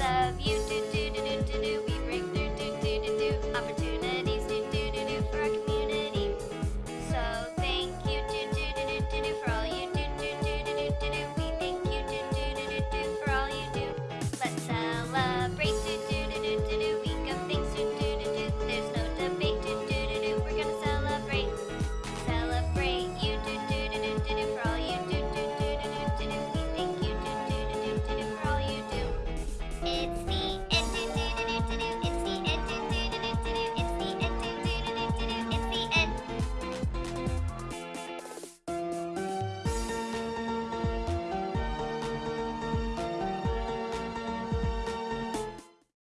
Of you.